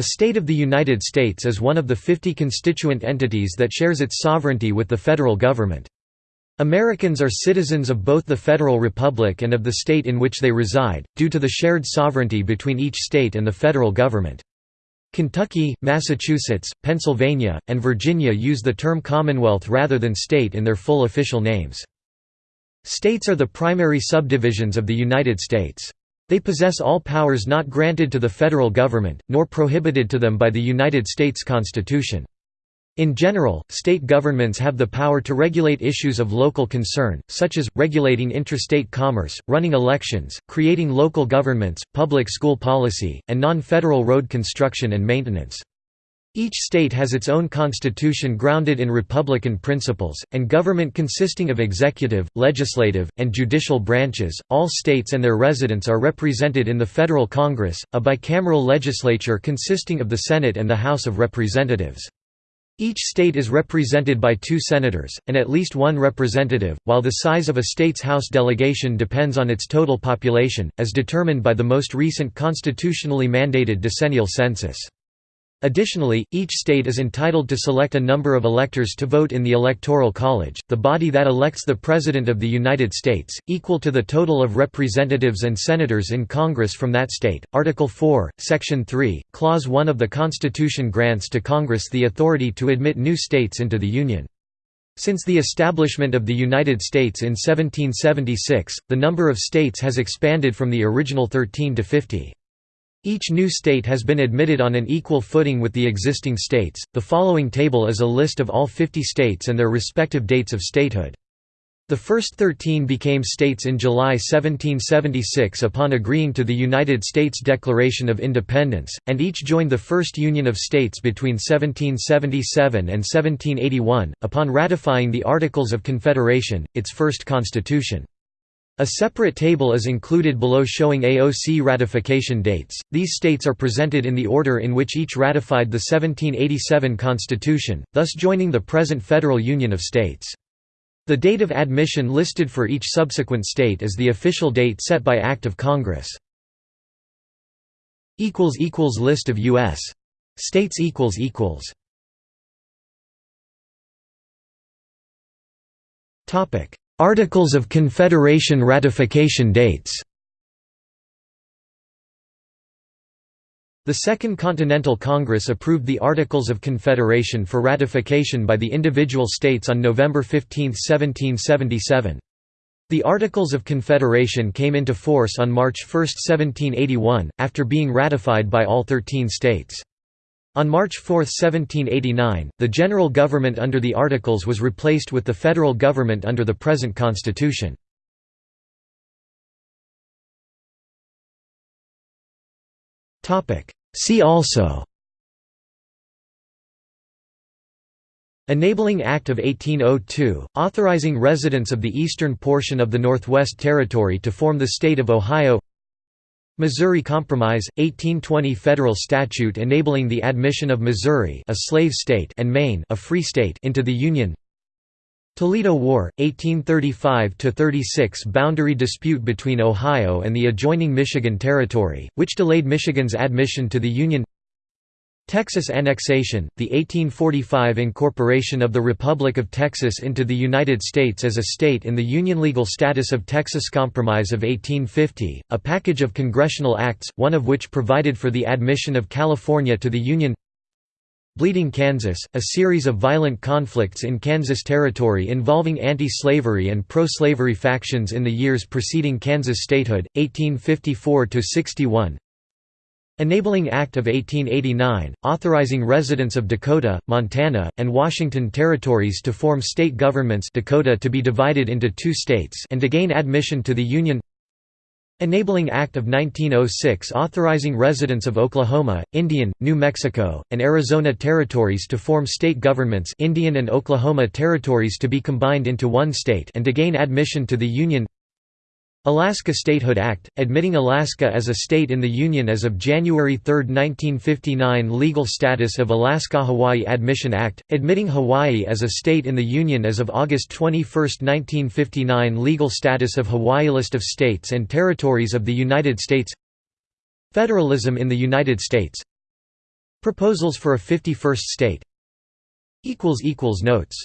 A state of the United States is one of the 50 constituent entities that shares its sovereignty with the federal government. Americans are citizens of both the federal republic and of the state in which they reside, due to the shared sovereignty between each state and the federal government. Kentucky, Massachusetts, Pennsylvania, and Virginia use the term Commonwealth rather than state in their full official names. States are the primary subdivisions of the United States. They possess all powers not granted to the federal government, nor prohibited to them by the United States Constitution. In general, state governments have the power to regulate issues of local concern, such as, regulating intrastate commerce, running elections, creating local governments, public school policy, and non-federal road construction and maintenance. Each state has its own constitution grounded in republican principles, and government consisting of executive, legislative, and judicial branches. All states and their residents are represented in the federal Congress, a bicameral legislature consisting of the Senate and the House of Representatives. Each state is represented by two senators, and at least one representative, while the size of a state's House delegation depends on its total population, as determined by the most recent constitutionally mandated decennial census. Additionally, each state is entitled to select a number of electors to vote in the Electoral College, the body that elects the President of the United States, equal to the total of representatives and senators in Congress from that state. Article 4, Section 3, Clause 1 of the Constitution grants to Congress the authority to admit new states into the Union. Since the establishment of the United States in 1776, the number of states has expanded from the original 13 to 50. Each new state has been admitted on an equal footing with the existing states. The following table is a list of all 50 states and their respective dates of statehood. The first 13 became states in July 1776 upon agreeing to the United States Declaration of Independence, and each joined the First Union of States between 1777 and 1781, upon ratifying the Articles of Confederation, its first constitution. A separate table is included below showing AOC ratification dates. These states are presented in the order in which each ratified the 1787 Constitution, thus joining the present Federal Union of States. The date of admission listed for each subsequent state is the official date set by Act of Congress. List of U.S. states Topic Articles of Confederation ratification dates The Second Continental Congress approved the Articles of Confederation for ratification by the individual states on November 15, 1777. The Articles of Confederation came into force on March 1, 1781, after being ratified by all 13 states. On March 4, 1789, the general government under the Articles was replaced with the federal government under the present constitution. See also Enabling Act of 1802, authorizing residents of the eastern portion of the Northwest Territory to form the state of Ohio Missouri Compromise, 1820 federal statute enabling the admission of Missouri a slave state and Maine a free state into the Union. Toledo War, 1835–36 boundary dispute between Ohio and the adjoining Michigan Territory, which delayed Michigan's admission to the Union Texas annexation, the 1845 incorporation of the Republic of Texas into the United States as a state in the Union legal status of Texas Compromise of 1850, a package of congressional acts, one of which provided for the admission of California to the Union. Bleeding Kansas, a series of violent conflicts in Kansas Territory involving anti-slavery and pro-slavery factions in the years preceding Kansas statehood, 1854–61 Enabling Act of 1889, authorizing residents of Dakota, Montana, and Washington territories to form state governments Dakota to be divided into two states and to gain admission to the Union. Enabling Act of 1906 authorizing residents of Oklahoma, Indian, New Mexico, and Arizona territories to form state governments Indian and Oklahoma territories to be combined into one state and to gain admission to the Union Alaska Statehood Act, admitting Alaska as a state in the Union as of January 3, 1959 Legal status of Alaska-Hawaii Admission Act, admitting Hawaii as a state in the Union as of August 21, 1959 Legal status of Hawaii List of states and territories of the United States Federalism in the United States Proposals for a 51st state Notes